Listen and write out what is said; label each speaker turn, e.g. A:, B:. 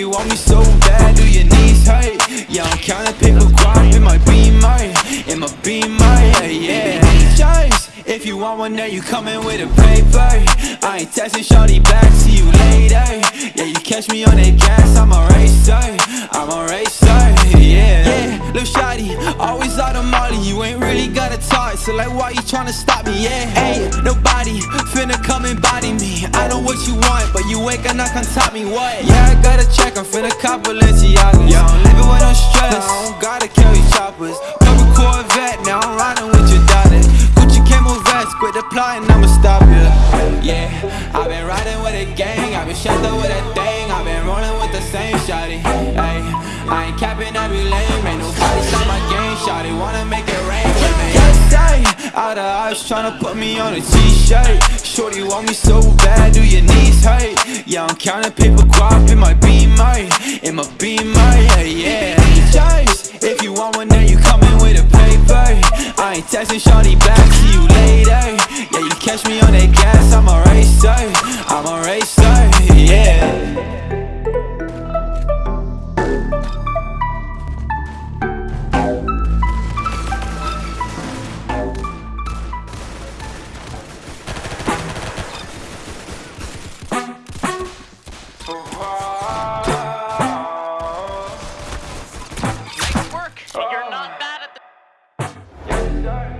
A: Shorty want me so bad, do your knees hurt? Yeah, I'm counting paper guap in my beamer In my beamer, yeah, yeah Choice, if you want one, then you coming with a paper. I ain't texting shorty back, see you later. Yeah, you catch me on that gas, I'm a racer I'm a racer, yeah. Yeah, lil' shawty, always out of molly You ain't really got a talk, so like why you tryna stop me, yeah Ain't nobody finna come and body me. I know what you want, but you ain't gonna come top me, what? Yeah, I gotta check, I'm finna cop Balenciagas Yeah, I'm living with no stress, I don't gotta carry choppers. Couple Corvette, now I'm riding with your daughter. Gucci camo vest, quit the plotting, I'ma stop you Yeah, I've been riding with a gang, I've been shot with a thing. I've been rolling with the same shawty, ayy I ain't capping every lane, Shawty wanna make it rain with me out of eyes tryna put me on a t-shirt. Shorty want me so bad, do your knees hurt? Yeah, I'm counting paper guap in my beamer In my beamer, yeah, yeah. Choice, if you want one, then you coming with a paper. I ain't texting shorty back, see you later. Yeah, you catch me on that gas, I'm a start.